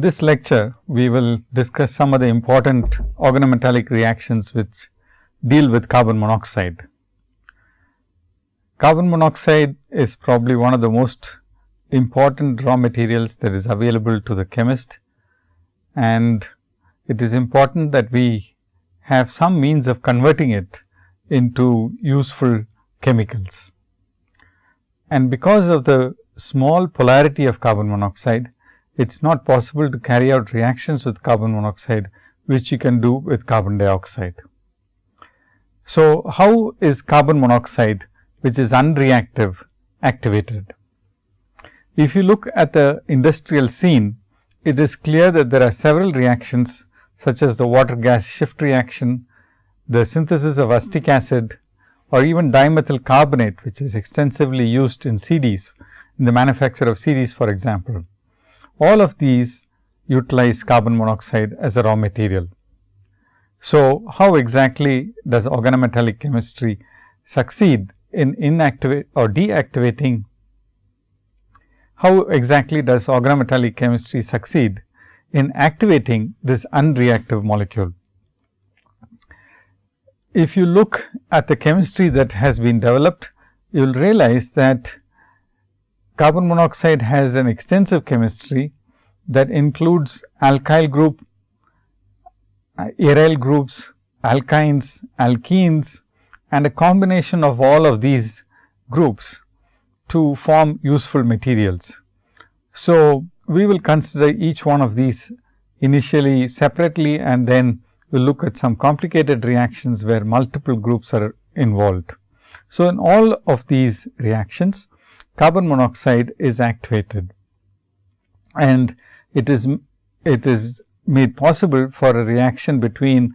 in this lecture, we will discuss some of the important organometallic reactions which deal with carbon monoxide. Carbon monoxide is probably one of the most important raw materials that is available to the chemist and it is important that we have some means of converting it into useful chemicals. And because of the small polarity of carbon monoxide, it is not possible to carry out reactions with carbon monoxide, which you can do with carbon dioxide. So, how is carbon monoxide, which is unreactive, activated? If you look at the industrial scene, it is clear that there are several reactions such as the water gas shift reaction, the synthesis of acetic acid or even dimethyl carbonate, which is extensively used in CDs, in the manufacture of CDs for example. All of these utilize carbon monoxide as a raw material. So, how exactly does organometallic chemistry succeed in inactivate or deactivating? How exactly does organometallic chemistry succeed in activating this unreactive molecule? If you look at the chemistry that has been developed, you will realize that carbon monoxide has an extensive chemistry that includes alkyl group, uh, aryl groups, alkynes, alkenes and a combination of all of these groups to form useful materials. So, we will consider each one of these initially separately and then we will look at some complicated reactions where multiple groups are involved. So, in all of these reactions carbon monoxide is activated and it is it is made possible for a reaction between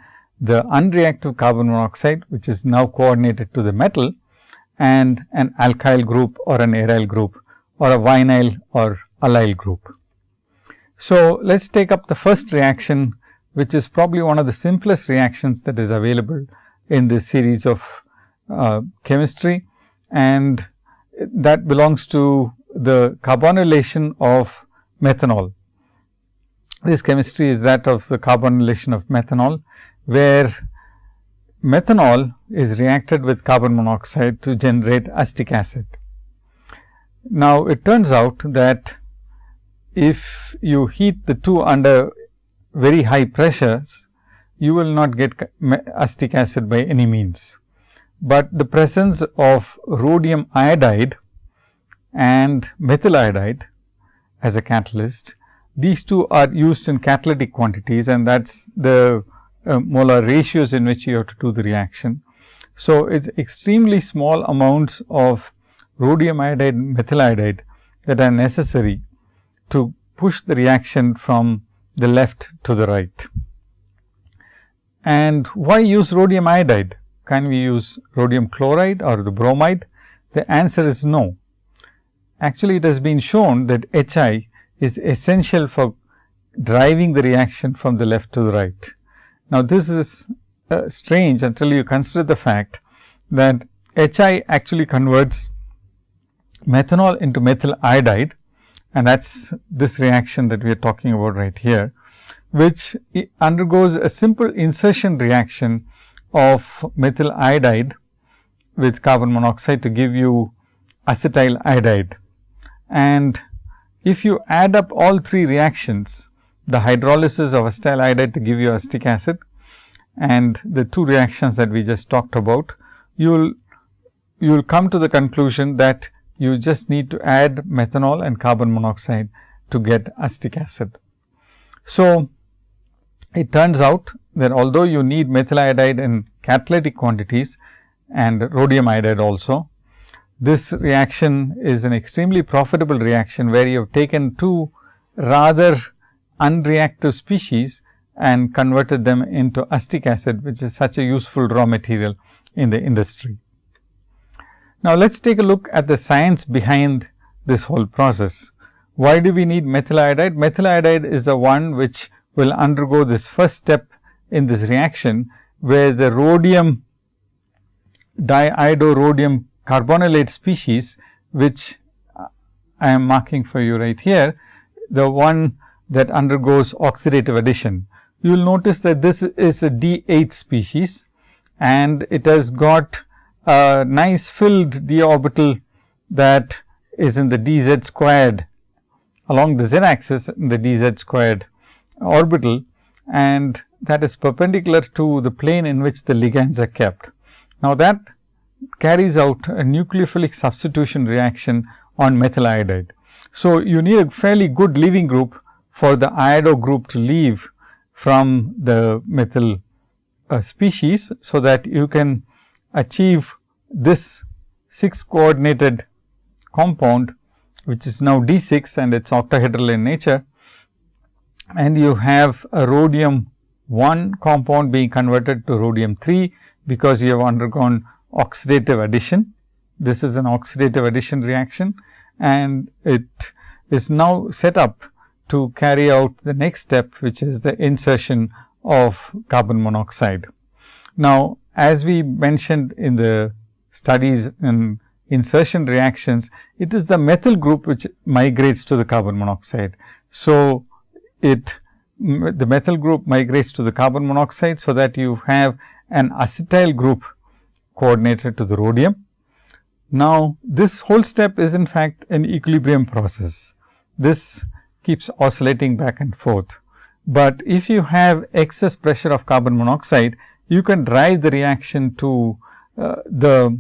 the unreactive carbon monoxide which is now coordinated to the metal and an alkyl group or an aryl group or a vinyl or allyl group. So, let us take up the first reaction which is probably one of the simplest reactions that is available in this series of uh, chemistry and that belongs to the carbonylation of methanol. This chemistry is that of the carbonylation of methanol, where methanol is reacted with carbon monoxide to generate acetic acid. Now, it turns out that if you heat the two under very high pressures, you will not get acetic acid by any means. But the presence of rhodium iodide and methyl iodide as a catalyst, these two are used in catalytic quantities and that is the uh, molar ratios in which you have to do the reaction. So, it is extremely small amounts of rhodium iodide methyl iodide that are necessary to push the reaction from the left to the right. And why use rhodium iodide? Can we use rhodium chloride or the bromide? The answer is no. Actually, it has been shown that HI is essential for driving the reaction from the left to the right. Now, this is uh, strange until you consider the fact that HI actually converts methanol into methyl iodide and that is this reaction that we are talking about right here, which undergoes a simple insertion reaction of methyl iodide with carbon monoxide to give you acetyl iodide. And if you add up all three reactions, the hydrolysis of acetyl iodide to give you acetic acid and the two reactions that we just talked about, you will you will come to the conclusion that you just need to add methanol and carbon monoxide to get acetic acid. So, it turns out that although you need methyl iodide in catalytic quantities and rhodium iodide also, this reaction is an extremely profitable reaction, where you have taken two rather unreactive species and converted them into acetic acid, which is such a useful raw material in the industry. Now, let us take a look at the science behind this whole process. Why do we need methyl iodide? Methyl iodide is the one which will undergo this first step in this reaction, where the rhodium diiodorhodium carbonylate species, which I am marking for you right here. The one that undergoes oxidative addition. You will notice that this is a D8 species and it has got a nice filled d orbital that is in the dz squared along the z axis in the dz squared orbital and that is perpendicular to the plane in which the ligands are kept. Now, that carries out a nucleophilic substitution reaction on methyl iodide. So, you need a fairly good leaving group for the iodo group to leave from the methyl uh, species. So, that you can achieve this 6 coordinated compound which is now D 6 and it is octahedral in nature and you have a rhodium 1 compound being converted to rhodium 3 because you have undergone oxidative addition. This is an oxidative addition reaction and it is now set up to carry out the next step which is the insertion of carbon monoxide. Now, as we mentioned in the studies in insertion reactions, it is the methyl group which migrates to the carbon monoxide. So, it the methyl group migrates to the carbon monoxide. So, that you have an acetyl group coordinated to the rhodium. Now, this whole step is in fact an equilibrium process. This keeps oscillating back and forth. But if you have excess pressure of carbon monoxide, you can drive the reaction to uh, the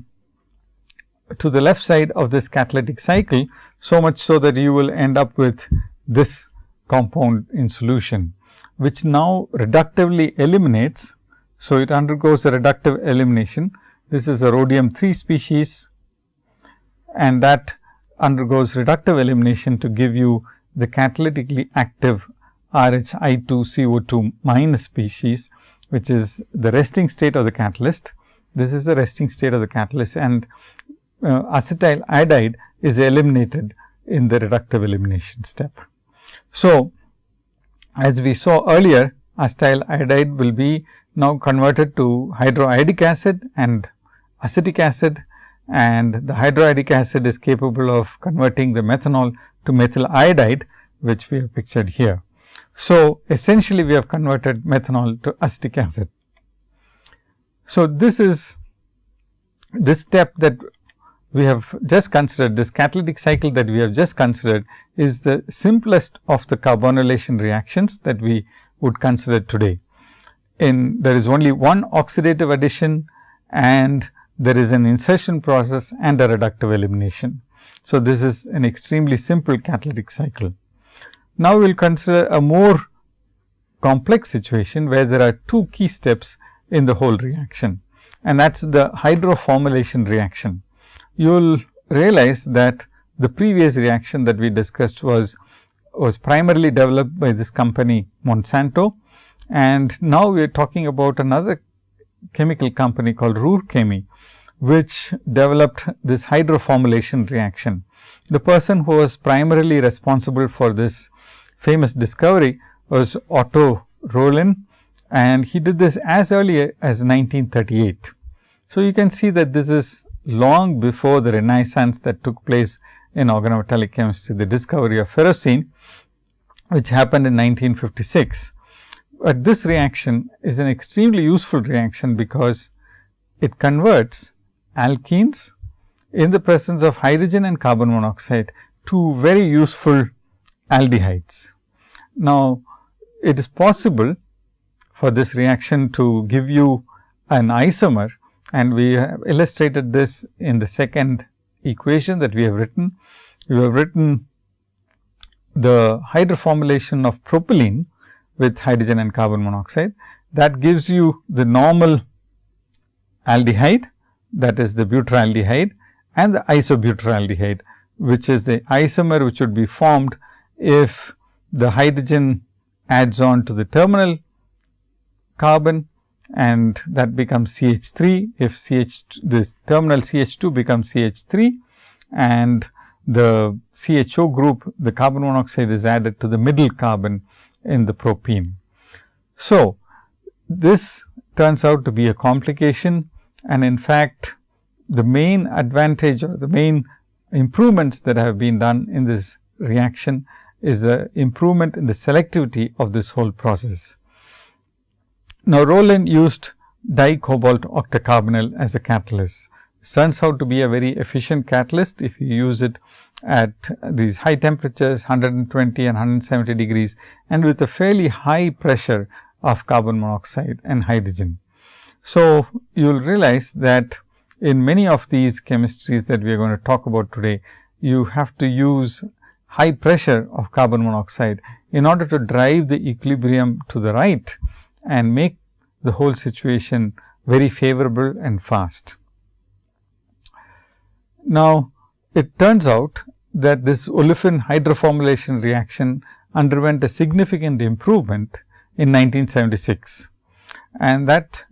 to the left side of this catalytic cycle, so much so that you will end up with this compound in solution, which now reductively eliminates. So, it undergoes a reductive elimination. This is a rhodium 3 species and that undergoes reductive elimination to give you the catalytically active RH I 2 CO 2 minus species, which is the resting state of the catalyst. This is the resting state of the catalyst and uh, acetyl iodide is eliminated in the reductive elimination step. So, as we saw earlier acetyl iodide will be now converted to hydroiodic acid and acetic acid and the hydroiodic acid is capable of converting the methanol to methyl iodide which we have pictured here. So, essentially we have converted methanol to acetic acid. So, this is this step that we have just considered this catalytic cycle that we have just considered is the simplest of the carbonylation reactions that we would consider today. In there is only one oxidative addition and there is an insertion process and a reductive elimination. So, this is an extremely simple catalytic cycle. Now, we will consider a more complex situation where there are two key steps in the whole reaction and that is the hydroformylation reaction you will realize that the previous reaction that we discussed was was primarily developed by this company Monsanto. And now we are talking about another chemical company called Ruhr Chemie, which developed this hydroformylation reaction. The person who was primarily responsible for this famous discovery was Otto Roelen and he did this as early as 1938. So, you can see that this is long before the renaissance that took place in organometallic chemistry, the discovery of ferrocene, which happened in 1956. But this reaction is an extremely useful reaction, because it converts alkenes in the presence of hydrogen and carbon monoxide to very useful aldehydes. Now, it is possible for this reaction to give you an isomer and we have illustrated this in the second equation that we have written. We have written the hydroformylation of propylene with hydrogen and carbon monoxide that gives you the normal aldehyde that is the butyraldehyde and the isobutyraldehyde which is the isomer which would be formed if the hydrogen adds on to the terminal carbon and that becomes CH 3 if CH this terminal CH 2 becomes CH 3 and the CHO group the carbon monoxide is added to the middle carbon in the propene. So, this turns out to be a complication and in fact, the main advantage or the main improvements that have been done in this reaction is a improvement in the selectivity of this whole process. Now, Roelen used dicobalt octacarbonyl as a catalyst. It turns out to be a very efficient catalyst if you use it at these high temperatures 120 and 170 degrees and with a fairly high pressure of carbon monoxide and hydrogen. So, you will realize that in many of these chemistries that we are going to talk about today, you have to use high pressure of carbon monoxide in order to drive the equilibrium to the right and make the whole situation very favorable and fast. Now, it turns out that this olefin hydroformylation reaction underwent a significant improvement in 1976. And that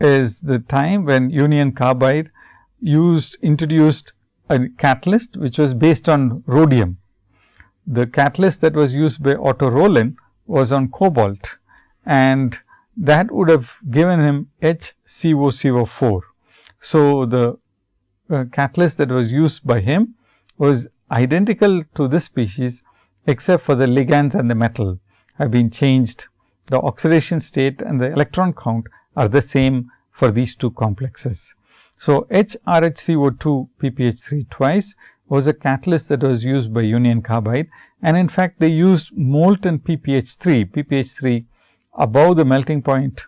is the time when Union Carbide used introduced a catalyst which was based on rhodium. The catalyst that was used by Otto Roelen was on cobalt and that would have given him HCOCO4. So, the uh, catalyst that was used by him was identical to this species except for the ligands and the metal have been changed. The oxidation state and the electron count are the same for these two complexes. So, HRHCO2 PPH3 twice was a catalyst that was used by Union Carbide and in fact, they used molten PPH3, PPH3 above the melting point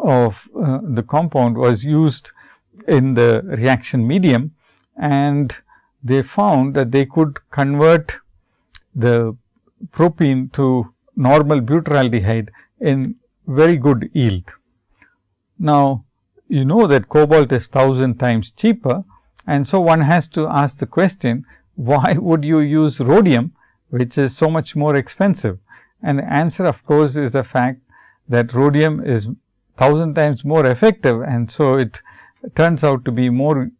of uh, the compound was used in the reaction medium and they found that they could convert the propene to normal butyraldehyde in very good yield. Now, you know that cobalt is 1000 times cheaper and so one has to ask the question why would you use rhodium which is so much more expensive and the answer of course, is the fact that rhodium is 1000 times more effective and so it turns out to be more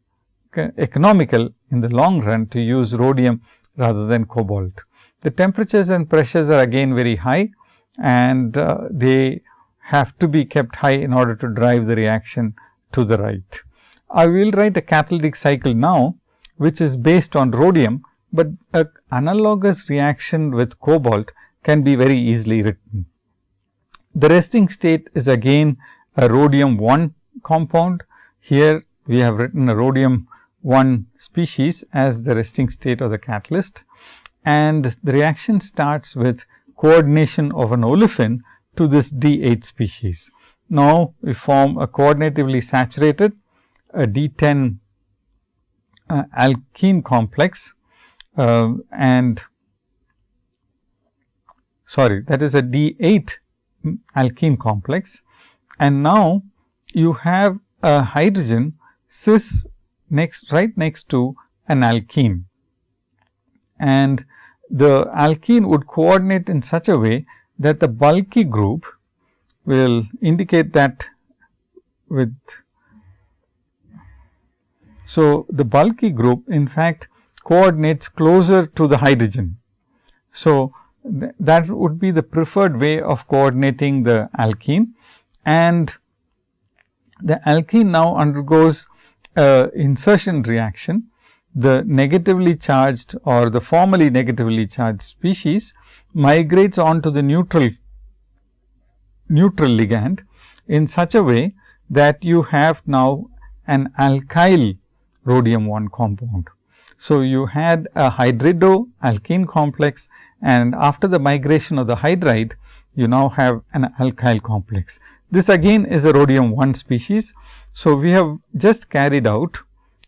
economical in the long run to use rhodium rather than cobalt. The temperatures and pressures are again very high and uh, they have to be kept high in order to drive the reaction to the right. I will write a catalytic cycle now, which is based on rhodium, but an analogous reaction with cobalt can be very easily written. The resting state is again a rhodium 1 compound. Here we have written a rhodium 1 species as the resting state of the catalyst and the reaction starts with coordination of an olefin to this D 8 species. Now, we form a coordinatively saturated a D 10 uh, alkene complex uh, and sorry that is a D 8 alkene complex. And now you have a hydrogen cis next right next to an alkene. And the alkene would coordinate in such a way that the bulky group will indicate that with so the bulky group in fact coordinates closer to the hydrogen. So th that would be the preferred way of coordinating the alkene and the alkene now undergoes insertion reaction, the negatively charged or the formally negatively charged species migrates on to the neutral neutral ligand in such a way that you have now an alkyl rhodium 1 compound. So, you had a hydrido alkene complex and after the migration of the hydride, you now have an alkyl complex. This again is a rhodium 1 species. So, we have just carried out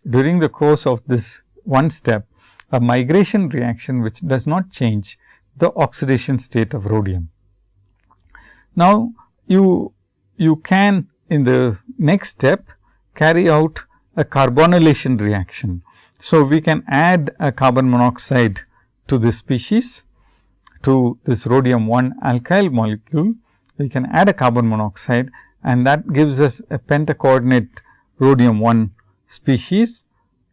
during the course of this one step a migration reaction which does not change the oxidation state of rhodium. Now, you, you can in the next step carry out a carbonylation reaction. So, we can add a carbon monoxide to this species to this rhodium 1 alkyl molecule we can add a carbon monoxide and that gives us a pentacoordinate rhodium 1 species,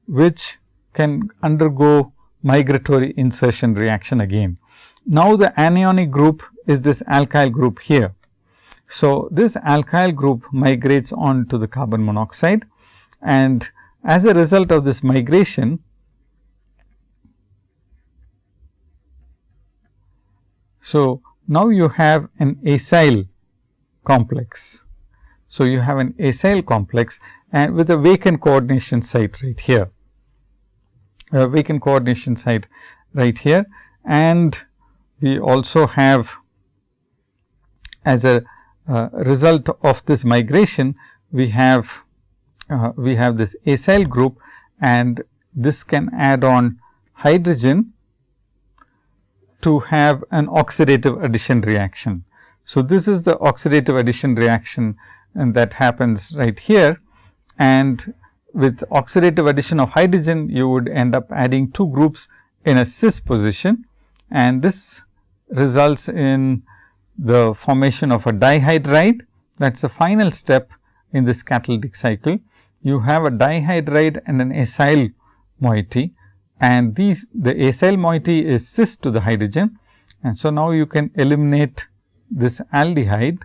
which can undergo migratory insertion reaction again. Now, the anionic group is this alkyl group here. So, this alkyl group migrates on to the carbon monoxide and as a result of this migration, So, now you have an acyl complex. So, you have an acyl complex and with a vacant coordination site right here, a vacant coordination site right here and we also have as a uh, result of this migration, we have uh, we have this acyl group and this can add on hydrogen to have an oxidative addition reaction. So, this is the oxidative addition reaction and that happens right here and with oxidative addition of hydrogen you would end up adding two groups in a cis position and this results in the formation of a dihydride that is the final step in this catalytic cycle. You have a dihydride and an acyl moiety and these the acyl moiety is cis to the hydrogen and so now you can eliminate this aldehyde.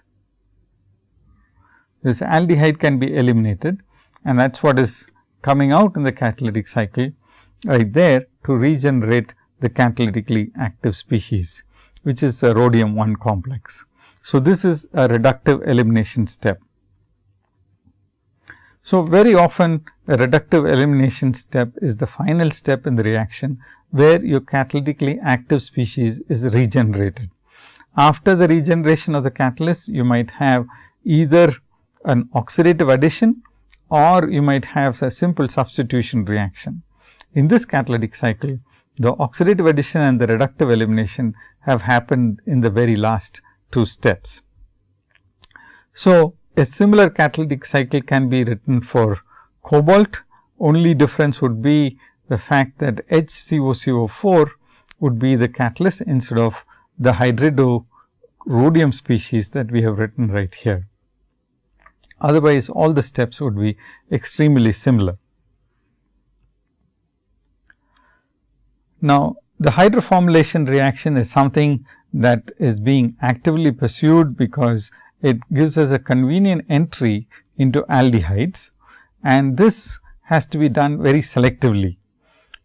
This aldehyde can be eliminated and that is what is coming out in the catalytic cycle right there to regenerate the catalytically active species which is a rhodium 1 complex. So, this is a reductive elimination step. So, very often a reductive elimination step is the final step in the reaction, where your catalytically active species is regenerated. After the regeneration of the catalyst, you might have either an oxidative addition or you might have a simple substitution reaction. In this catalytic cycle, the oxidative addition and the reductive elimination have happened in the very last two steps. So, a similar catalytic cycle can be written for cobalt, only difference would be the fact that HCOCO4 would be the catalyst instead of the hydrido rhodium species that we have written right here. Otherwise, all the steps would be extremely similar. Now, the hydroformylation reaction is something that is being actively pursued because it gives us a convenient entry into aldehydes and this has to be done very selectively.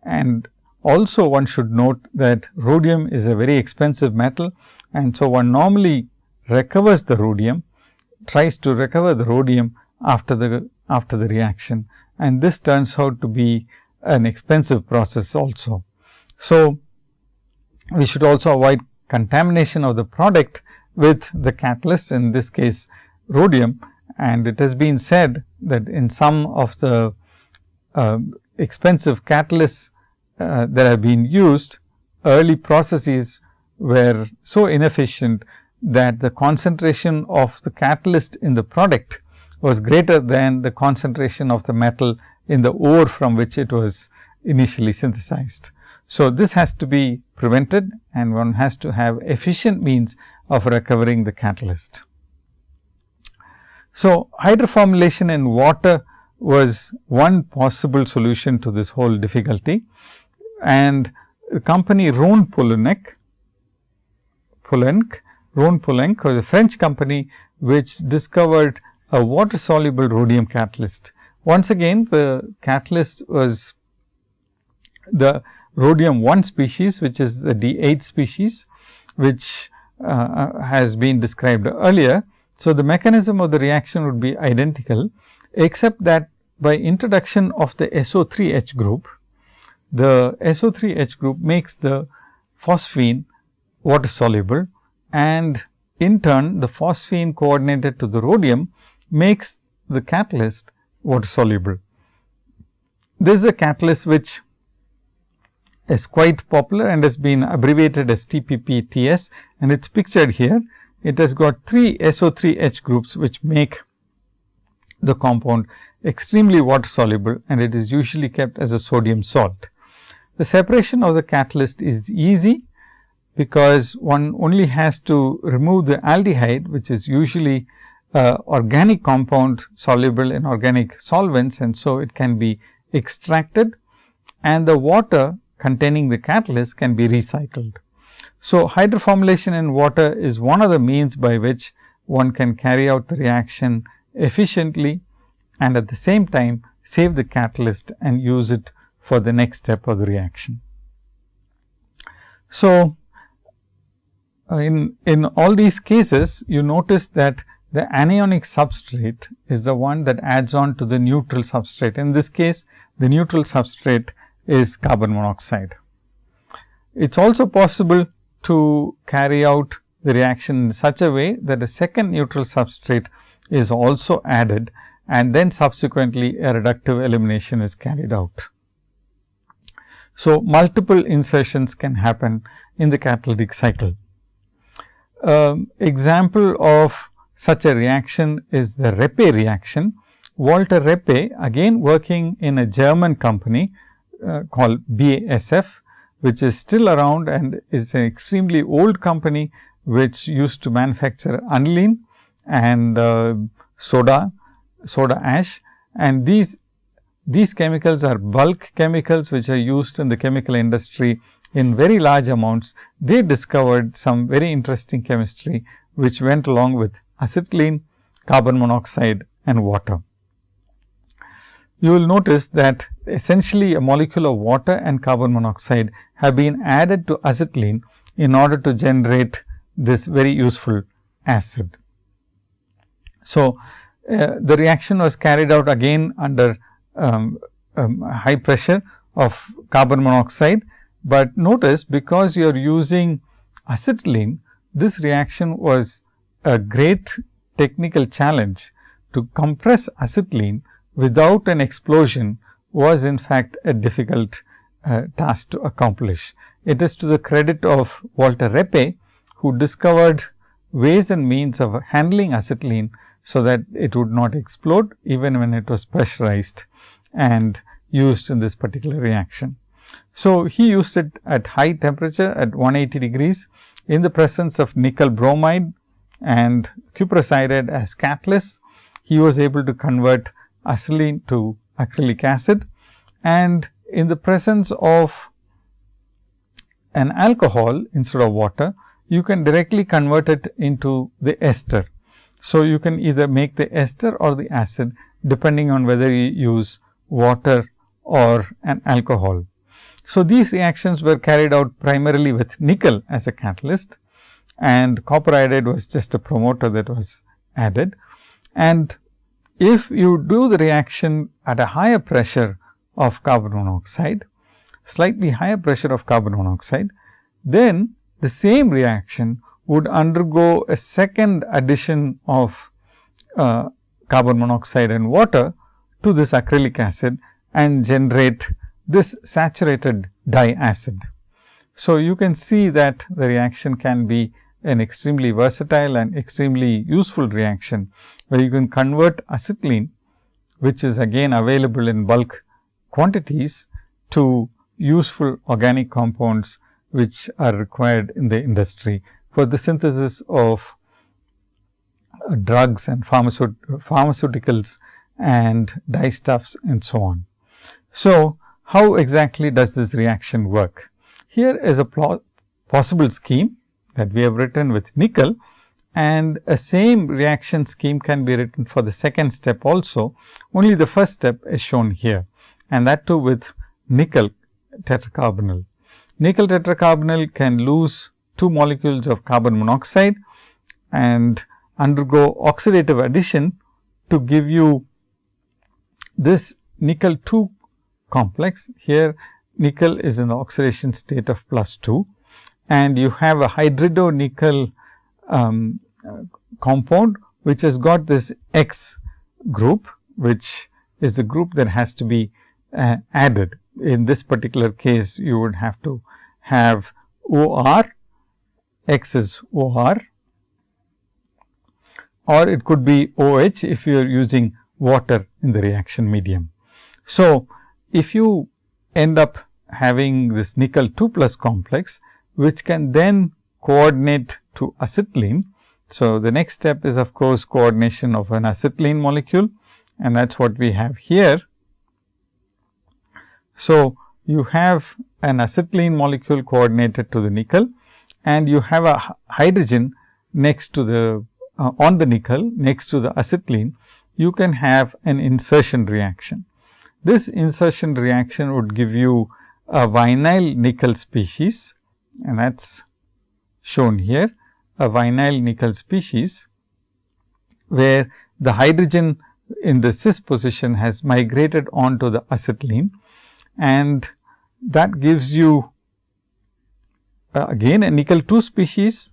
And also one should note that rhodium is a very expensive metal and so one normally recovers the rhodium, tries to recover the rhodium after the after the reaction and this turns out to be an expensive process also. So, we should also avoid contamination of the product with the catalyst in this case rhodium and it has been said that in some of the uh, expensive catalysts uh, that have been used early processes were so inefficient that the concentration of the catalyst in the product was greater than the concentration of the metal in the ore from which it was initially synthesized. So, this has to be prevented and one has to have efficient means of recovering the catalyst. So, hydroformylation in water was one possible solution to this whole difficulty and the company Rhone Poulenc, Poulenc, Rhone Poulenc was a French company which discovered a water soluble rhodium catalyst. Once again the catalyst was the rhodium 1 species which is the D8 species which uh, uh, has been described earlier. So, the mechanism of the reaction would be identical except that by introduction of the SO3H group, the SO3H group makes the phosphine water soluble and in turn the phosphine coordinated to the rhodium makes the catalyst water soluble. This is a catalyst which is quite popular and has been abbreviated as TPPTS and it is pictured here. It has got 3 SO3H groups which make the compound extremely water soluble and it is usually kept as a sodium salt. The separation of the catalyst is easy because one only has to remove the aldehyde which is usually uh, organic compound soluble in organic solvents and so it can be extracted and the water containing the catalyst can be recycled. So, hydroformylation in water is one of the means by which one can carry out the reaction efficiently and at the same time save the catalyst and use it for the next step of the reaction. So, uh, in, in all these cases, you notice that the anionic substrate is the one that adds on to the neutral substrate. In this case, the neutral substrate is carbon monoxide. It is also possible to carry out the reaction in such a way that a second neutral substrate is also added and then subsequently a reductive elimination is carried out. So, multiple insertions can happen in the catalytic cycle. Um, example of such a reaction is the Reppe reaction. Walter Reppe again working in a German company uh, called BASF, which is still around and is an extremely old company, which used to manufacture aniline and uh, soda, soda ash and these these chemicals are bulk chemicals which are used in the chemical industry in very large amounts. They discovered some very interesting chemistry which went along with acetylene, carbon monoxide and water. You will notice that essentially a molecule of water and carbon monoxide have been added to acetylene in order to generate this very useful acid. So, uh, the reaction was carried out again under um, um, high pressure of carbon monoxide, but notice because you are using acetylene, this reaction was a great technical challenge to compress acetylene without an explosion was in fact a difficult uh, task to accomplish. It is to the credit of Walter Reppe, who discovered ways and means of handling acetylene, so that it would not explode even when it was pressurized and used in this particular reaction. So, he used it at high temperature at 180 degrees in the presence of nickel bromide and cuprous iodide as catalyst. He was able to convert acetylene to acrylic acid and in the presence of an alcohol instead of water, you can directly convert it into the ester so, you can either make the ester or the acid depending on whether you use water or an alcohol. So, these reactions were carried out primarily with nickel as a catalyst and copper iodide was just a promoter that was added. And if you do the reaction at a higher pressure of carbon monoxide, slightly higher pressure of carbon monoxide, then the same reaction would undergo a second addition of uh, carbon monoxide and water to this acrylic acid and generate this saturated diacid. So, you can see that the reaction can be an extremely versatile and extremely useful reaction, where you can convert acetylene, which is again available in bulk quantities to useful organic compounds, which are required in the industry for the synthesis of uh, drugs and pharmaceuticals and dyestuffs and so on. So, how exactly does this reaction work? Here is a possible scheme that we have written with nickel and a same reaction scheme can be written for the second step also. Only the first step is shown here and that too with nickel tetracarbonyl. Nickel tetracarbonyl can lose two molecules of carbon monoxide and undergo oxidative addition to give you this nickel 2 complex. Here nickel is in the oxidation state of plus 2 and you have a hydrido nickel um, compound which has got this X group which is a group that has to be uh, added. In this particular case you would have to have OR X is OR or it could be OH if you are using water in the reaction medium. So, if you end up having this nickel 2 plus complex, which can then coordinate to acetylene. So, the next step is of course, coordination of an acetylene molecule and that is what we have here. So, you have an acetylene molecule coordinated to the nickel and you have a hydrogen next to the uh, on the nickel next to the acetylene, you can have an insertion reaction. This insertion reaction would give you a vinyl nickel species and that is shown here a vinyl nickel species, where the hydrogen in the cis position has migrated onto the acetylene. And that gives you uh, again a nickel 2 species,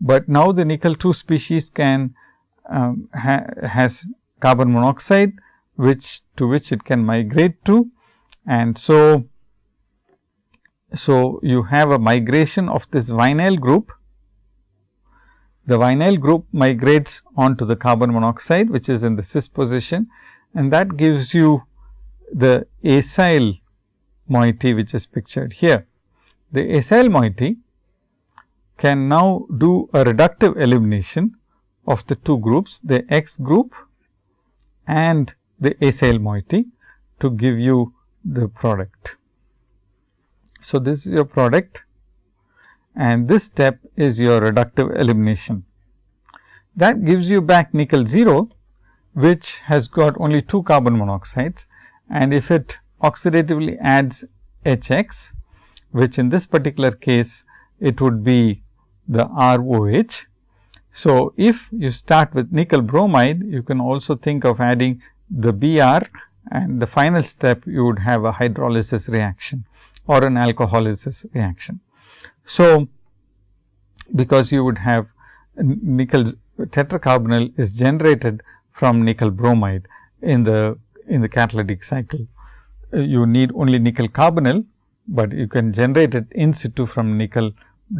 but now the nickel 2 species can um, ha has carbon monoxide which to which it can migrate to. And so so you have a migration of this vinyl group the vinyl group migrates onto the carbon monoxide which is in the cis position and that gives you the acyl moiety which is pictured here. The acyl moiety can now do a reductive elimination of the two groups the X group and the acyl moiety to give you the product. So, this is your product and this step is your reductive elimination. That gives you back nickel 0, which has got only 2 carbon monoxides and if it oxidatively adds HX, which in this particular case it would be the ROH. So, if you start with nickel bromide, you can also think of adding the Br and the final step you would have a hydrolysis reaction or an alcoholysis reaction. So, because you would have nickel tetracarbonyl is generated from nickel bromide in the in the catalytic cycle. Uh, you need only nickel carbonyl, but you can generate it in situ from nickel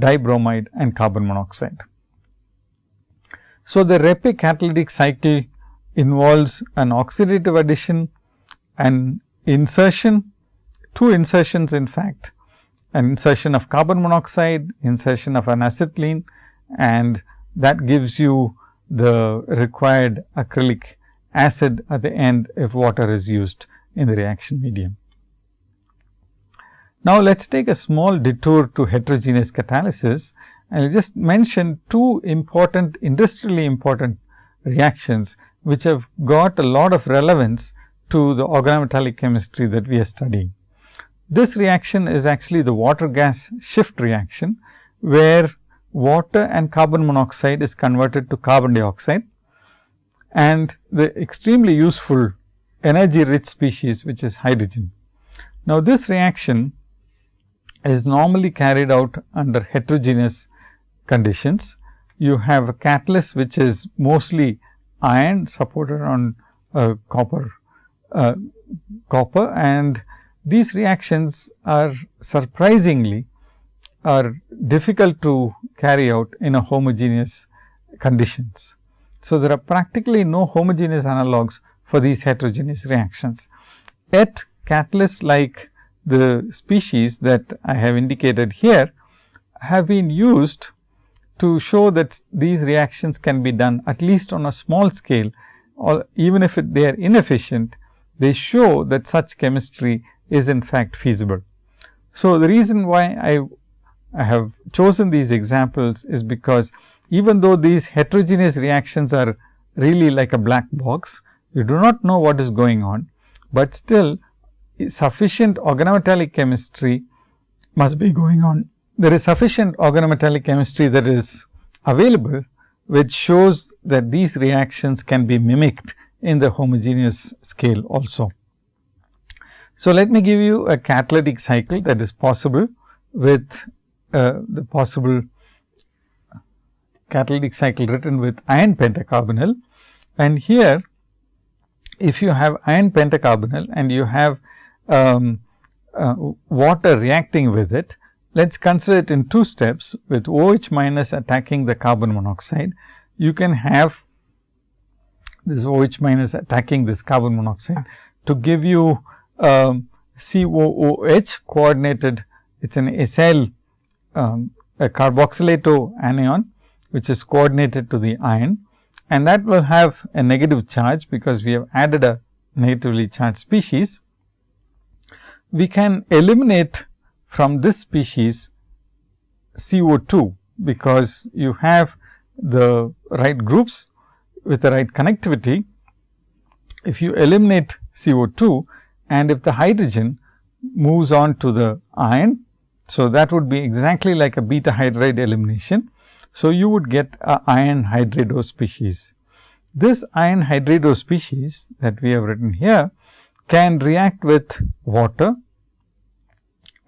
dibromide and carbon monoxide. So, the Reppe catalytic cycle involves an oxidative addition, an insertion, two insertions in fact an insertion of carbon monoxide, insertion of an acetylene and that gives you the required acrylic acid at the end if water is used in the reaction medium. Now, let us take a small detour to heterogeneous catalysis. I just mention two important industrially important reactions, which have got a lot of relevance to the organometallic chemistry that we are studying. This reaction is actually the water gas shift reaction, where water and carbon monoxide is converted to carbon dioxide and the extremely useful energy rich species which is hydrogen. Now, this reaction is normally carried out under heterogeneous conditions. You have a catalyst which is mostly iron supported on uh, copper uh, copper and these reactions are surprisingly are difficult to carry out in a homogeneous conditions. So, there are practically no homogeneous analogs for these heterogeneous reactions. Yet catalysts like the species that I have indicated here have been used to show that these reactions can be done at least on a small scale or even if it, they are inefficient, they show that such chemistry is in fact feasible. So, the reason why I, I have chosen these examples is because even though these heterogeneous reactions are really like a black box, you do not know what is going on, but still sufficient organometallic chemistry must be going on. There is sufficient organometallic chemistry that is available, which shows that these reactions can be mimicked in the homogeneous scale also. So, let me give you a catalytic cycle that is possible with uh, the possible catalytic cycle written with iron pentacarbonyl. And here, if you have iron pentacarbonyl and you have um, uh, water reacting with it, let us consider it in two steps with OH minus attacking the carbon monoxide. You can have this OH minus attacking this carbon monoxide to give you um, COOH coordinated, it is an acyl um, a carboxylato anion, which is coordinated to the iron and that will have a negative charge, because we have added a negatively charged species. We can eliminate from this species CO2, because you have the right groups with the right connectivity. If you eliminate CO2, and if the hydrogen moves on to the iron So, that would be exactly like a beta hydride elimination. So, you would get a iron hydrido species. This iron hydrido species that we have written here can react with water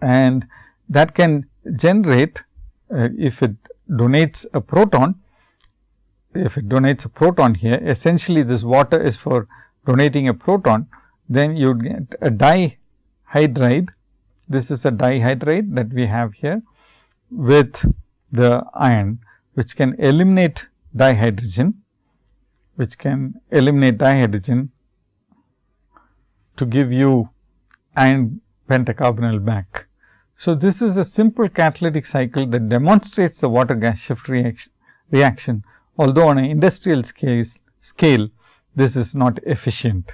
and that can generate uh, if it donates a proton, if it donates a proton here essentially this water is for donating a proton, then you would get a dihydride. This is a dihydride that we have here with the iron which can eliminate dihydrogen, which can eliminate dihydrogen to give you iron pentacarbonyl back. So, this is a simple catalytic cycle that demonstrates the water gas shift reaction, reaction although on an industrial scale, scale this is not efficient.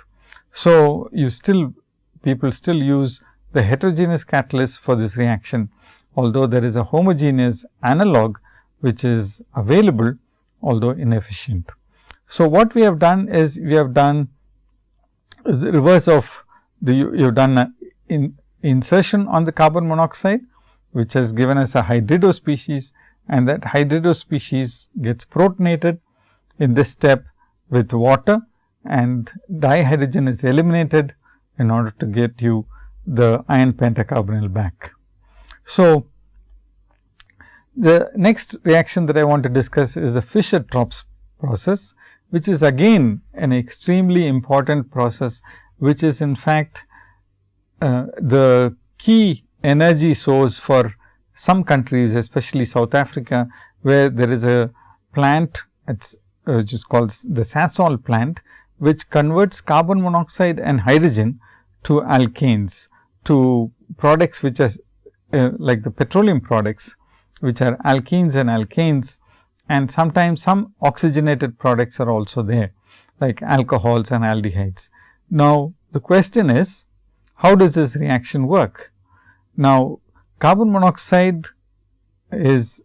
So, you still people still use the heterogeneous catalyst for this reaction, although there is a homogeneous analog which is available, although inefficient. So, what we have done is we have done the reverse of the you, you have done in insertion on the carbon monoxide, which has given us a hydrido species and that hydrido species gets protonated in this step with water and dihydrogen is eliminated in order to get you the iron pentacarbonyl back. So, the next reaction that I want to discuss is the Fischer-Tropsch process, which is again an extremely important process, which is in fact uh, the key energy source for some countries, especially South Africa, where there is a plant, uh, which is called the Sasol plant, which converts carbon monoxide and hydrogen to alkanes, to products which are uh, like the petroleum products, which are alkenes and alkanes and sometimes some oxygenated products are also there, like alcohols and aldehydes. Now, the question is, how does this reaction work? Now, carbon monoxide is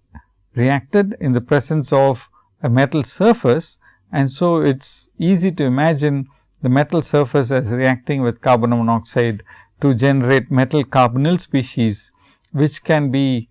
reacted in the presence of a metal surface and so it is easy to imagine the metal surface as reacting with carbon monoxide to generate metal carbonyl species, which can be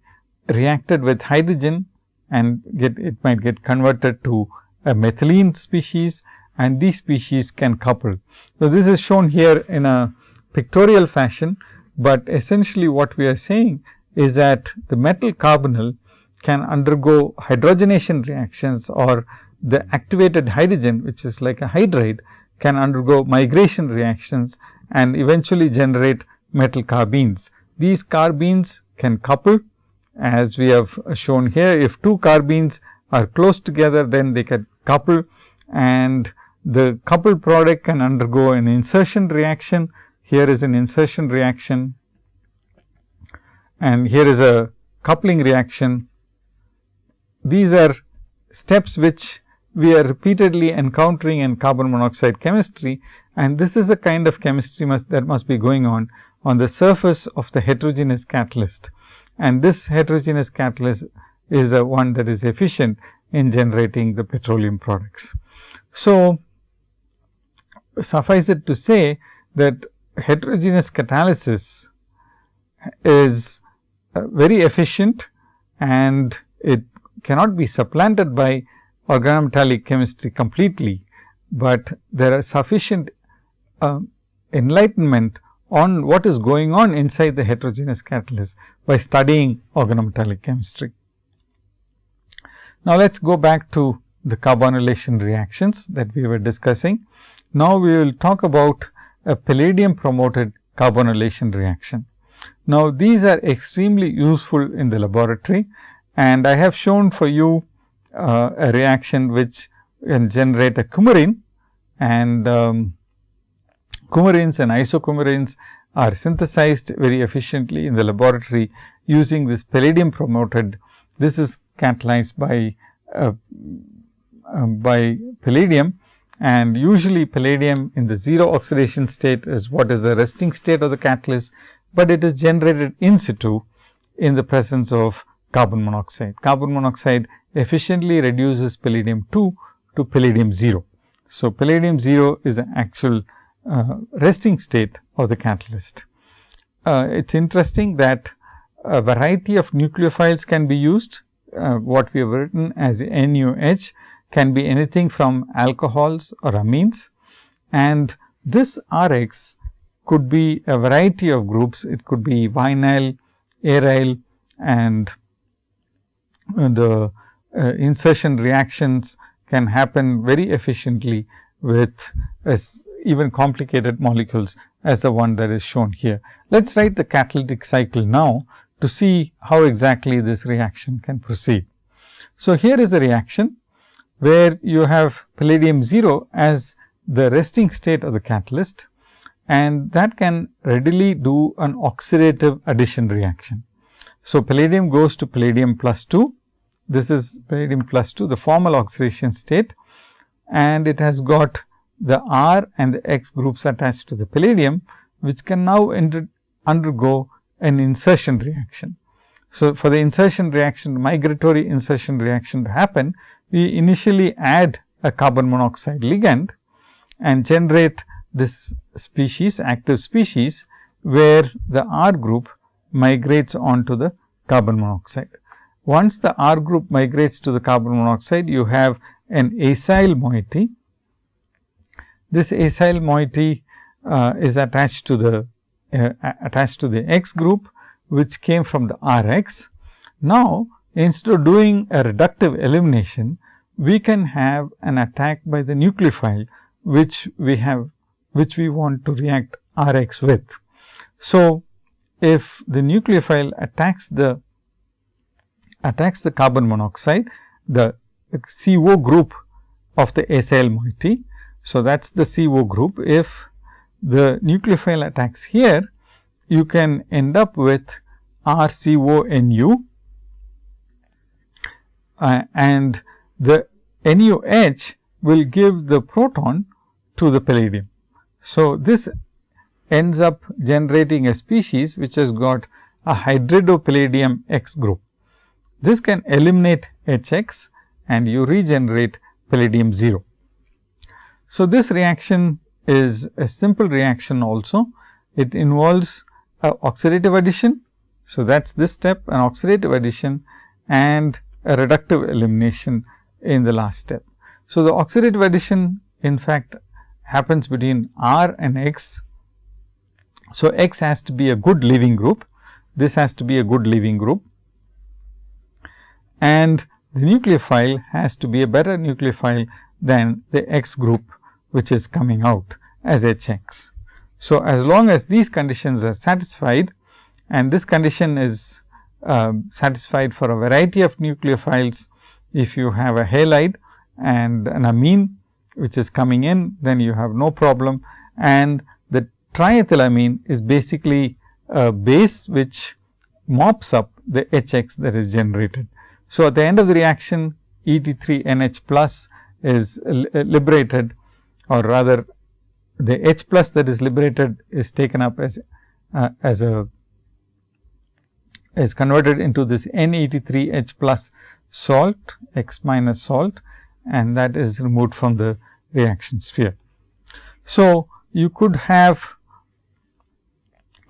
reacted with hydrogen and get it might get converted to a methylene species and these species can couple. So, this is shown here in a pictorial fashion, but essentially what we are saying is that the metal carbonyl can undergo hydrogenation reactions or the activated hydrogen which is like a hydride can undergo migration reactions and eventually generate metal carbenes. These carbenes can couple as we have shown here if two carbenes are close together then they can couple and the coupled product can undergo an insertion reaction. Here is an insertion reaction and here is a coupling reaction. These are steps which we are repeatedly encountering in carbon monoxide chemistry and this is the kind of chemistry must, that must be going on on the surface of the heterogeneous catalyst. And this heterogeneous catalyst is a one that is efficient in generating the petroleum products. So, suffice it to say that heterogeneous catalysis is uh, very efficient and it cannot be supplanted by organometallic chemistry completely, but there are sufficient uh, enlightenment on what is going on inside the heterogeneous catalyst by studying organometallic chemistry. Now, let us go back to the carbonylation reactions that we were discussing. Now, we will talk about a palladium promoted carbonylation reaction. Now, these are extremely useful in the laboratory and I have shown for you uh, a reaction which can generate a coumarin and um, coumarins and isocoumarins are synthesized very efficiently in the laboratory using this palladium promoted. This is catalyzed by uh, uh, by palladium and usually palladium in the 0 oxidation state is what is the resting state of the catalyst, but it is generated in situ in the presence of carbon monoxide. Carbon monoxide efficiently reduces palladium 2 to palladium 0. So, palladium 0 is an actual uh, resting state of the catalyst. Uh, it is interesting that a variety of nucleophiles can be used. Uh, what we have written as NUH can be anything from alcohols or amines and this Rx could be a variety of groups. It could be vinyl, aryl and the uh, insertion reactions can happen very efficiently with even complicated molecules as the one that is shown here. Let us write the catalytic cycle now to see how exactly this reaction can proceed. So, here is a reaction where you have palladium 0 as the resting state of the catalyst and that can readily do an oxidative addition reaction. So, palladium goes to palladium plus 2, this is palladium plus 2 the formal oxidation state and it has got the R and the X groups attached to the palladium, which can now undergo an insertion reaction. So, for the insertion reaction, migratory insertion reaction to happen, we initially add a carbon monoxide ligand and generate this species, active species, where the R group migrates onto the carbon monoxide. Once the R group migrates to the carbon monoxide, you have an acyl moiety. This acyl moiety uh, is attached to the uh, attached to the X group, which came from the R x. Now, instead of doing a reductive elimination, we can have an attack by the nucleophile, which we have which we want to react R x with. So, if the nucleophile attacks the attacks the carbon monoxide, the CO group of the acyl moiety. So, that is the CO group. If the nucleophile attacks here, you can end up with RCONU uh, and the NUH will give the proton to the palladium. So, this ends up generating a species which has got a hydridopalladium X group. This can eliminate HX and you regenerate palladium 0. So, this reaction is a simple reaction also. It involves a oxidative addition. So, that is this step an oxidative addition and a reductive elimination in the last step. So, the oxidative addition in fact happens between R and X. So, X has to be a good leaving group. This has to be a good leaving group and the nucleophile has to be a better nucleophile than the X group which is coming out as H x. So, as long as these conditions are satisfied and this condition is uh, satisfied for a variety of nucleophiles, if you have a halide and an amine which is coming in, then you have no problem and triethylamine is basically a base which mops up the H x that is generated. So, at the end of the reaction E T 3 N H plus is liberated or rather the H plus that is liberated is taken up as uh, as a is converted into this N E T 3 H plus salt X minus salt and that is removed from the reaction sphere. So, you could have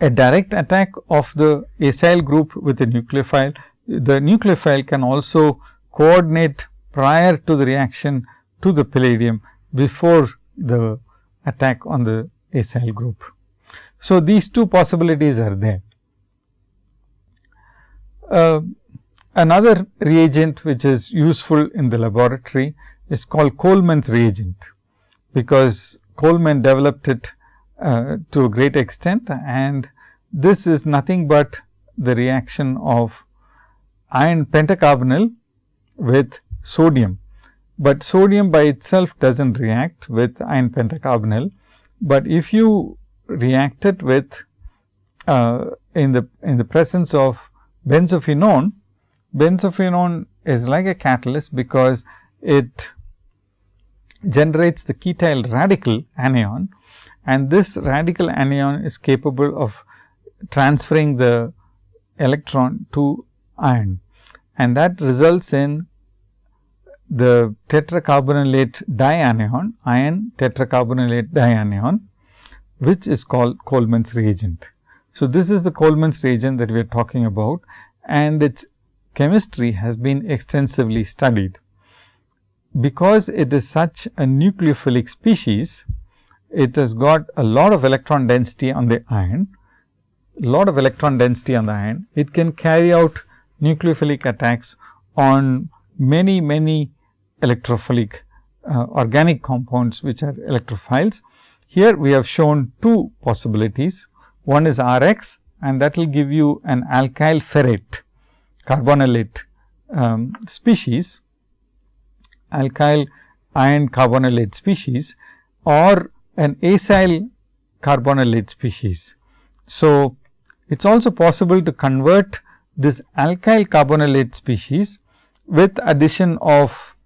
a direct attack of the acyl group with the nucleophile the nucleophile can also coordinate prior to the reaction to the palladium before the attack on the acyl group. So, these two possibilities are there. Uh, another reagent which is useful in the laboratory is called Collman's reagent, because Coleman developed it uh, to a great extent and this is nothing but the reaction of iron pentacarbonyl with sodium, but sodium by itself does not react with iron pentacarbonyl, but if you react it with uh, in the in the presence of benzophenone, benzophenone is like a catalyst because it generates the ketyl radical anion and this radical anion is capable of transferring the electron to iron and that results in the tetracarbonylate dianion, iron tetracarbonylate dianion, which is called Collman's reagent. So, this is the Collman's reagent that we are talking about and its chemistry has been extensively studied. Because it is such a nucleophilic species, it has got a lot of electron density on the ion, lot of electron density on the ion. It can carry out nucleophilic attacks on many, many electrophilic uh, organic compounds which are electrophiles. Here we have shown two possibilities. One is R x and that will give you an alkyl ferrate carbonylate um, species, alkyl iron carbonylate species or an acyl carbonylate species. So, it is also possible to convert this alkyl carbonylate species with addition of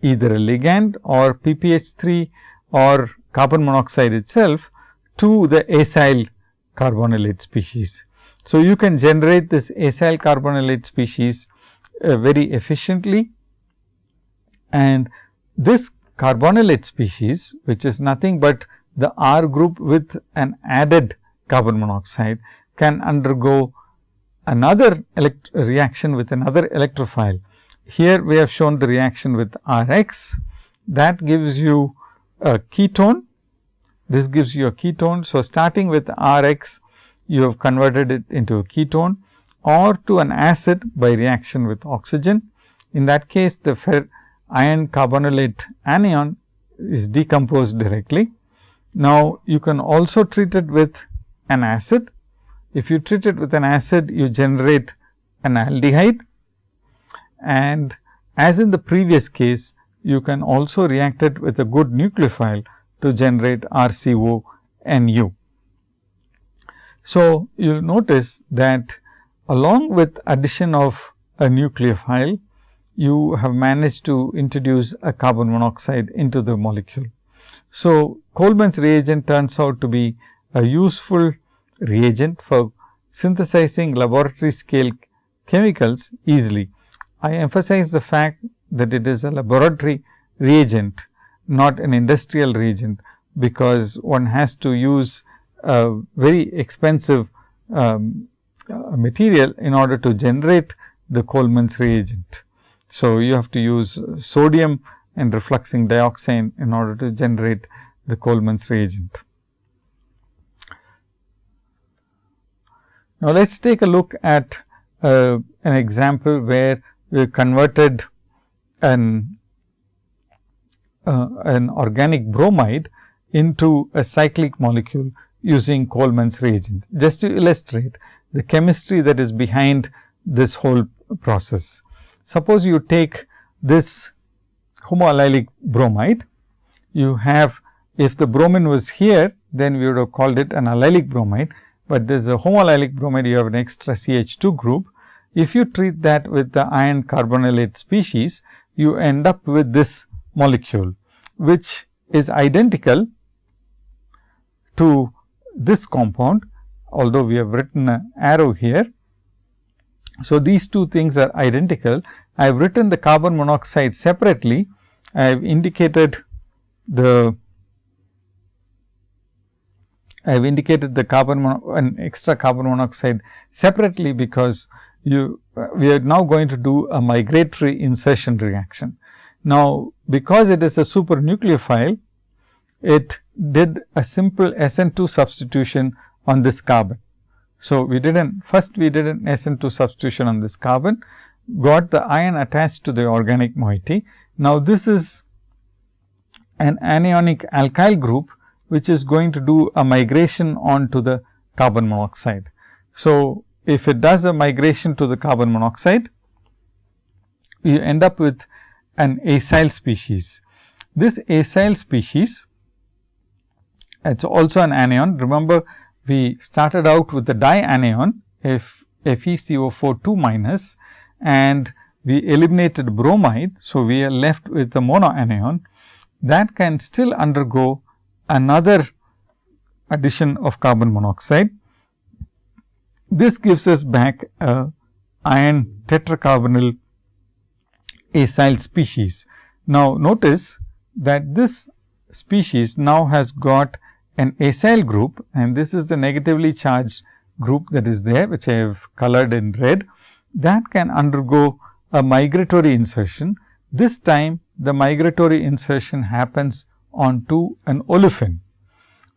either a ligand or PPH3 or carbon monoxide itself to the acyl carbonylate species. So, you can generate this acyl carbonylate species uh, very efficiently and this carbonylate species which is nothing but the R group with an added carbon monoxide can undergo another reaction with another electrophile. Here we have shown the reaction with R x that gives you a ketone. This gives you a ketone. So, starting with R x you have converted it into a ketone or to an acid by reaction with oxygen. In that case, the iron carbonylate anion is decomposed directly. Now, you can also treat it with an acid. If you treat it with an acid, you generate an aldehyde and as in the previous case, you can also react it with a good nucleophile to generate RCO NU. So, you will notice that along with addition of a nucleophile, you have managed to introduce a carbon monoxide into the molecule. So, Collman's reagent turns out to be a useful reagent for synthesizing laboratory scale chemicals easily. I emphasize the fact that it is a laboratory reagent, not an industrial reagent, because one has to use a very expensive um, uh, material in order to generate the Collman's reagent. So, you have to use sodium and refluxing dioxane in order to generate the Collman's reagent. Now, let us take a look at uh, an example where we converted an uh, an organic bromide into a cyclic molecule using Collman's reagent. Just to illustrate the chemistry that is behind this whole process. Suppose you take this homoallylic bromide, you have if the bromine was here, then we would have called it an allylic bromide, but there is a homoallylic bromide, you have an extra CH2 group. If you treat that with the iron carbonylate species, you end up with this molecule, which is identical to this compound, although we have written an arrow here. So, these two things are identical. I have written the carbon monoxide separately. I have indicated the I have indicated the carbon an extra carbon monoxide separately because you we are now going to do a migratory insertion reaction. Now, because it is a supernucleophile, it did a simple SN2 substitution on this carbon. So, we did an first we did an SN2 substitution on this carbon, got the ion attached to the organic moiety. Now, this is an anionic alkyl group, which is going to do a migration onto the carbon monoxide. So, if it does a migration to the carbon monoxide, you end up with an acyl species. This acyl species it is also an anion. Remember, we started out with the dianion F FeCO4 2 minus and we eliminated bromide. So, we are left with the monoanion that can still undergo another addition of carbon monoxide. This gives us back a iron tetracarbonyl acyl species. Now, notice that this species now has got an acyl group and this is the negatively charged group that is there, which I have colored in red, that can undergo a migratory insertion. This time the migratory insertion happens onto an olefin.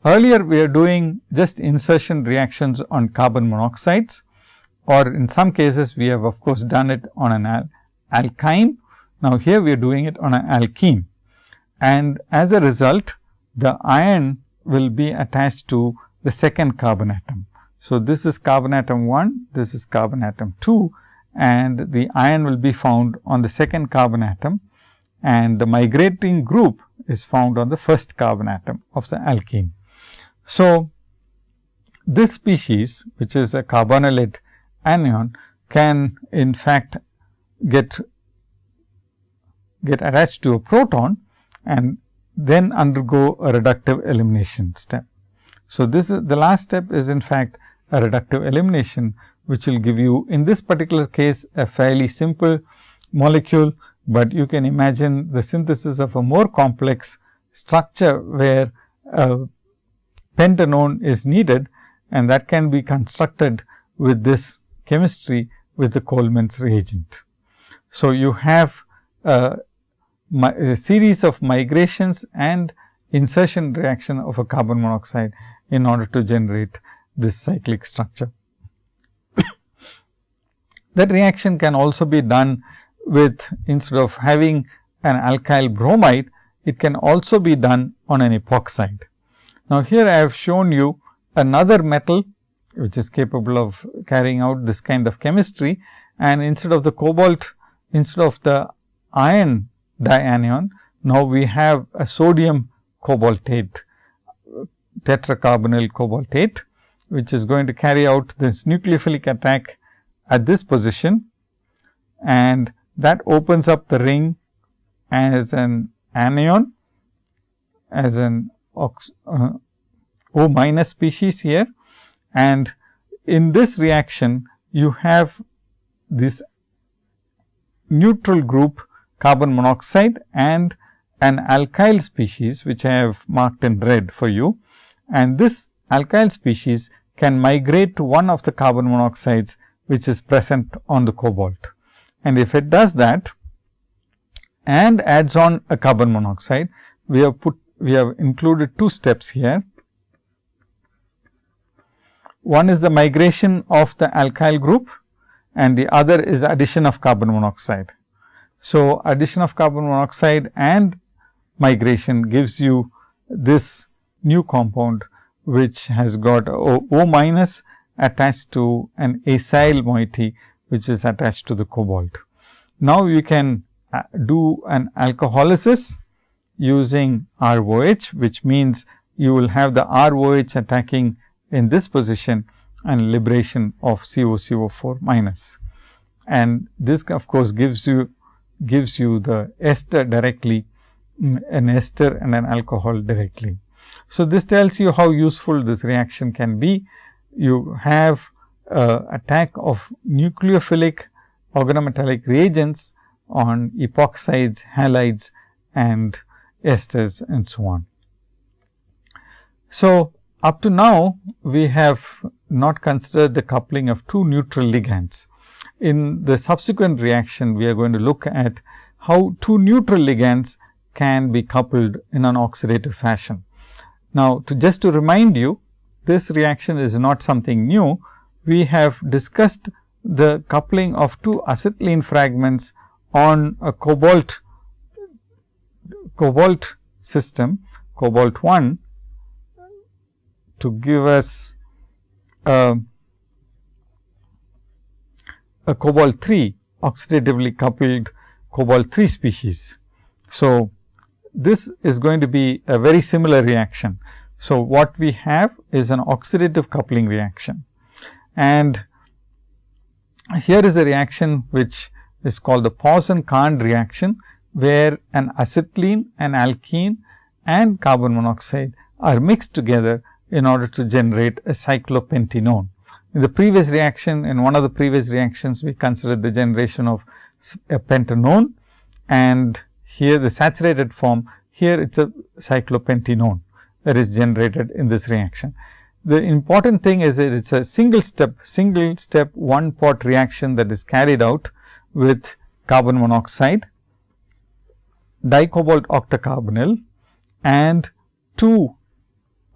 Earlier we are doing just insertion reactions on carbon monoxides or in some cases we have of course done it on an al alkyne. Now, here we are doing it on an alkene and as a result the iron will be attached to the second carbon atom. So, this is carbon atom 1, this is carbon atom 2 and the iron will be found on the second carbon atom and the migrating group is found on the first carbon atom of the alkene. So, this species which is a carbonylate anion can in fact get get attached to a proton and then undergo a reductive elimination step. So, this is the last step is in fact a reductive elimination, which will give you in this particular case a fairly simple molecule, but you can imagine the synthesis of a more complex structure where a pentanone is needed and that can be constructed with this chemistry with the Collman's reagent. So, you have a Uh, series of migrations and insertion reaction of a carbon monoxide in order to generate this cyclic structure. that reaction can also be done with instead of having an alkyl bromide, it can also be done on an epoxide. Now, here I have shown you another metal which is capable of carrying out this kind of chemistry and instead of the cobalt instead of the iron dianion. Now we have a sodium cobaltate tetracarbonyl cobaltate which is going to carry out this nucleophilic attack at this position. And that opens up the ring as an anion as an ox, uh, O minus species here. And in this reaction you have this neutral group carbon monoxide and an alkyl species which I have marked in red for you and this alkyl species can migrate to one of the carbon monoxides which is present on the cobalt. And if it does that and adds on a carbon monoxide, we have put we have included two steps here. One is the migration of the alkyl group and the other is addition of carbon monoxide. So, addition of carbon monoxide and migration gives you this new compound which has got O, o minus attached to an acyl moiety which is attached to the cobalt. Now, you can uh, do an alcoholysis using ROH, which means you will have the ROH attacking in this position and liberation of COCO4 minus. And this of course, gives you gives you the ester directly mm, an ester and an alcohol directly. So, this tells you how useful this reaction can be. You have uh, attack of nucleophilic organometallic reagents on epoxides, halides and esters and so on. So, up to now we have not considered the coupling of two neutral ligands. In the subsequent reaction, we are going to look at how two neutral ligands can be coupled in an oxidative fashion. Now, to just to remind you, this reaction is not something new. We have discussed the coupling of two acetylene fragments on a cobalt cobalt system, cobalt 1 to give us Uh, cobalt 3 oxidatively coupled cobalt 3 species. So, this is going to be a very similar reaction. So, what we have is an oxidative coupling reaction and here is a reaction which is called the Pauson-Khand reaction, where an acetylene, an alkene and carbon monoxide are mixed together in order to generate a cyclopentanone. In the previous reaction, in one of the previous reactions, we considered the generation of a pentanone and here the saturated form, here it is a cyclopentanone that is generated in this reaction. the important thing is it is a single step, single step one pot reaction that is carried out with carbon monoxide, dicobalt octacarbonyl and two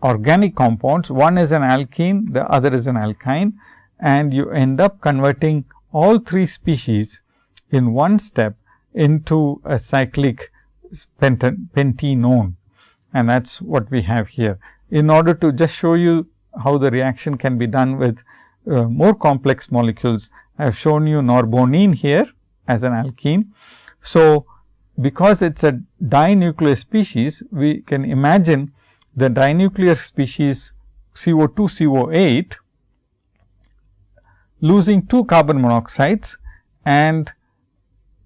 organic compounds. One is an alkene, the other is an alkyne and you end up converting all three species in one step into a cyclic pentenone and that is what we have here. In order to just show you how the reaction can be done with uh, more complex molecules, I have shown you norbornene here as an alkene. So, because it is a dinuclear species, we can imagine the dinuclear species CO2 CO8 losing two carbon monoxides and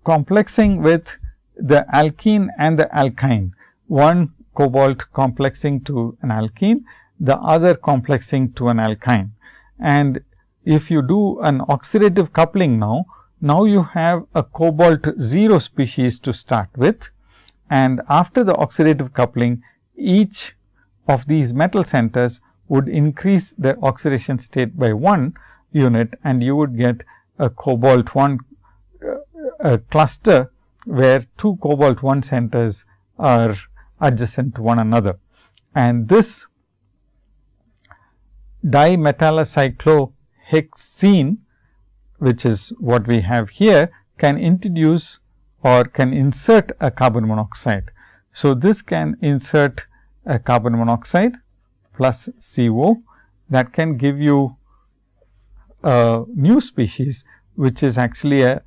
complexing with the alkene and the alkyne. One cobalt complexing to an alkene, the other complexing to an alkyne. And if you do an oxidative coupling now, now you have a cobalt 0 species to start with and after the oxidative coupling each of these metal centers would increase the oxidation state by 1 unit and you would get a cobalt 1 uh, a cluster where two cobalt 1 centers are adjacent to one another. And this dimetallocyclohexene, which is what we have here, can introduce or can insert a carbon monoxide. So, this can insert a carbon monoxide plus CO that can give you a new species, which is actually a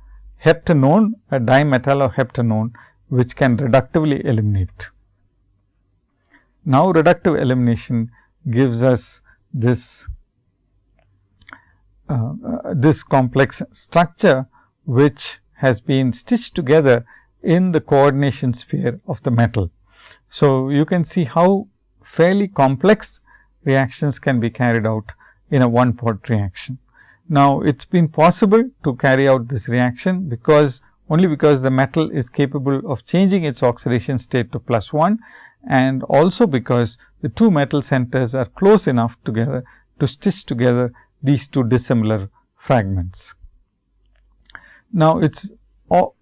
heptanone, a dimetalloheptanone, which can reductively eliminate. Now, reductive elimination gives us this uh, uh, this complex structure, which has been stitched together in the coordination sphere of the metal. So, you can see how fairly complex reactions can be carried out in a one pot reaction. Now, it has been possible to carry out this reaction because only because the metal is capable of changing its oxidation state to plus 1 and also because the two metal centers are close enough together to stitch together these two dissimilar fragments. Now, it is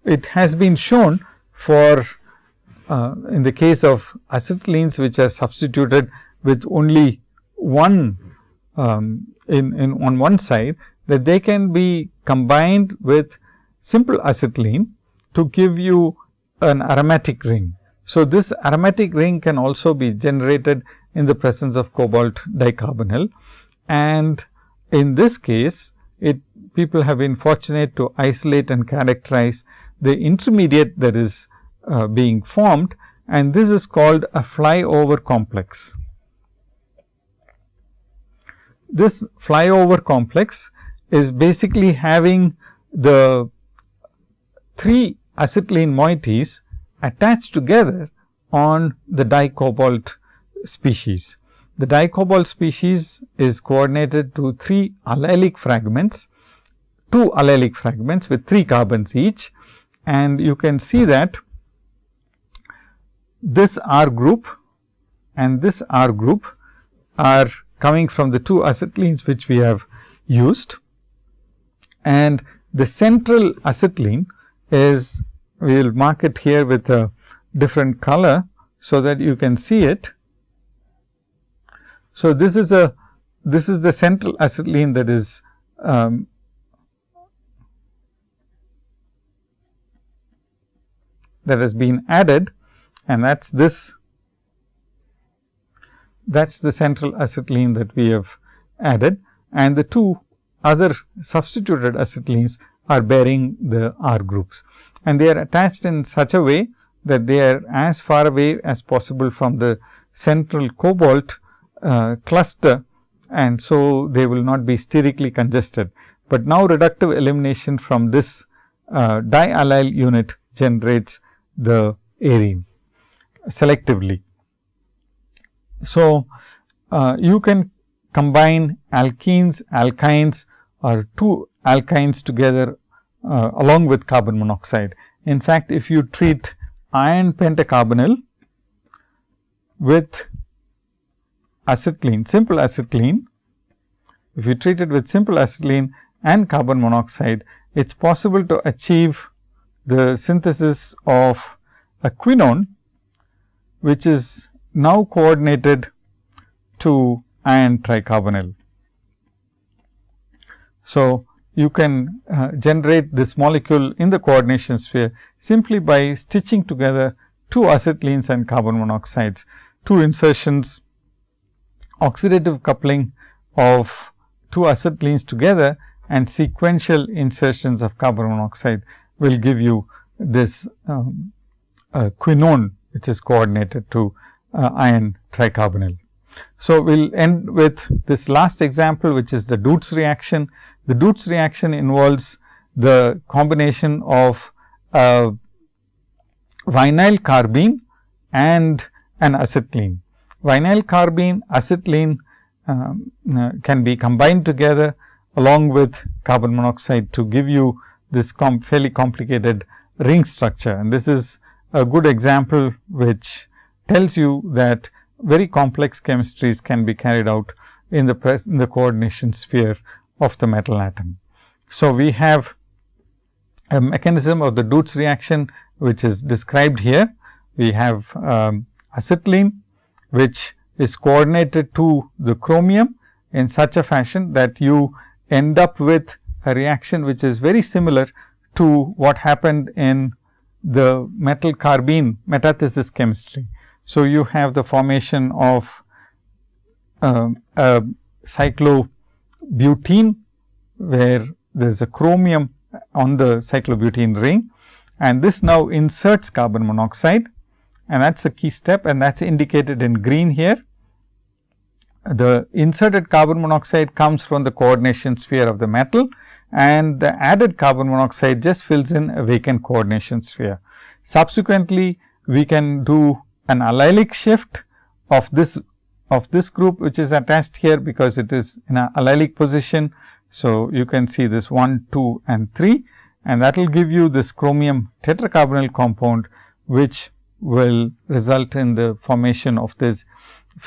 it has been shown for uh, in the case of acetylenes which are substituted with only one um, in, in on one side that they can be combined with simple acetylene to give you an aromatic ring. So, this aromatic ring can also be generated in the presence of cobalt dicarbonyl and in this case it people have been fortunate to isolate and characterize the intermediate that is uh, being formed and this is called a flyover complex. This flyover complex is basically having the three acetylene moieties attached together on the dicobalt species. The dicobalt species is coordinated to three allylic fragments, two allylic fragments with three carbons each and you can see that this R group and this R group are coming from the two acetylenes which we have used and the central acetylene is we will mark it here with a different color, so that you can see it. So, this is a this is the central acetylene that is um, that has been added and that is this that is the central acetylene that we have added. And the two other substituted acetylenes are bearing the R groups. And they are attached in such a way that they are as far away as possible from the central cobalt uh, cluster. And so they will not be sterically congested. But now reductive elimination from this uh, diallyl unit generates the arene selectively. So, uh, you can combine alkenes, alkynes or two alkynes together uh, along with carbon monoxide. In fact, if you treat iron pentacarbonyl with acetylene, simple acetylene, if you treat it with simple acetylene and carbon monoxide, it is possible to achieve the synthesis of a quinone, which is now coordinated to iron tricarbonyl. So, you can uh, generate this molecule in the coordination sphere simply by stitching together two acetylenes and carbon monoxides, two insertions, oxidative coupling of two acetylenes together and sequential insertions of carbon monoxide will give you this um, uh, quinone, which is coordinated to uh, iron tricarbonyl. So, we will end with this last example, which is the Dötz reaction. The Dötz reaction involves the combination of uh, vinyl carbene and an acetylene. Vinyl carbene, acetylene um, uh, can be combined together along with carbon monoxide to give you this com fairly complicated ring structure. And this is a good example which tells you that very complex chemistries can be carried out in the, in the coordination sphere of the metal atom. So, we have a mechanism of the Dötz reaction which is described here. We have um, acetylene which is coordinated to the chromium in such a fashion that you end up with a reaction which is very similar to what happened in the metal carbene metathesis chemistry. So, you have the formation of uh, a cyclobutene, where there is a chromium on the cyclobutene ring and this now inserts carbon monoxide and that is a key step and that is indicated in green here. The inserted carbon monoxide comes from the coordination sphere of the metal and the added carbon monoxide just fills in a vacant coordination sphere. Subsequently, we can do an allylic shift of this of this group which is attached here because it is in a allylic position. So, you can see this 1, 2 and 3 and that will give you this chromium tetracarbonyl compound which will result in the formation of this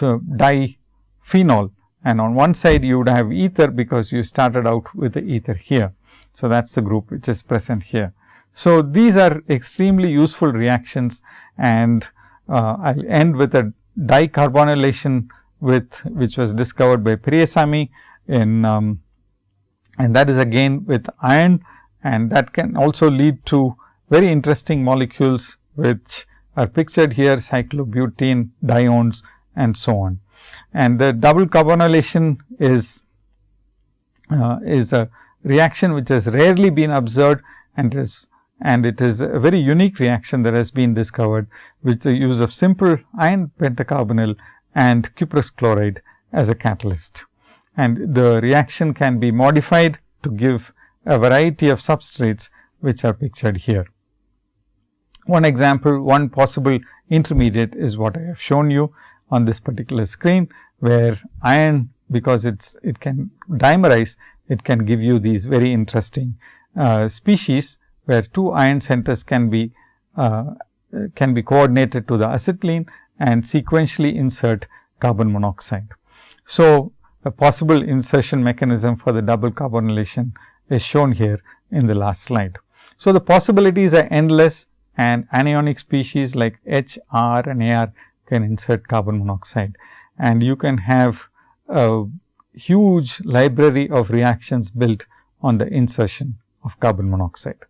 uh, diphenol and on one side you would have ether because you started out with the ether here. So, that is the group which is present here. So, these are extremely useful reactions and uh, I will end with a dicarbonylation with which was discovered by Periasamy in um, and that is again with iron and that can also lead to very interesting molecules which are pictured here cyclobutene, diones and so on. And the double carbonylation is uh, is a reaction which has rarely been observed and is and it is a very unique reaction that has been discovered with the use of simple iron pentacarbonyl and cuprous chloride as a catalyst. And the reaction can be modified to give a variety of substrates which are pictured here. One example, one possible intermediate is what I have shown you on this particular screen, where iron because it's it can dimerize, it can give you these very interesting uh, species where two iron centers can be uh, can be coordinated to the acetylene and sequentially insert carbon monoxide. So, a possible insertion mechanism for the double carbonylation is shown here in the last slide. So, the possibilities are endless and anionic species like H, R and AR can insert carbon monoxide and you can have a huge library of reactions built on the insertion of carbon monoxide.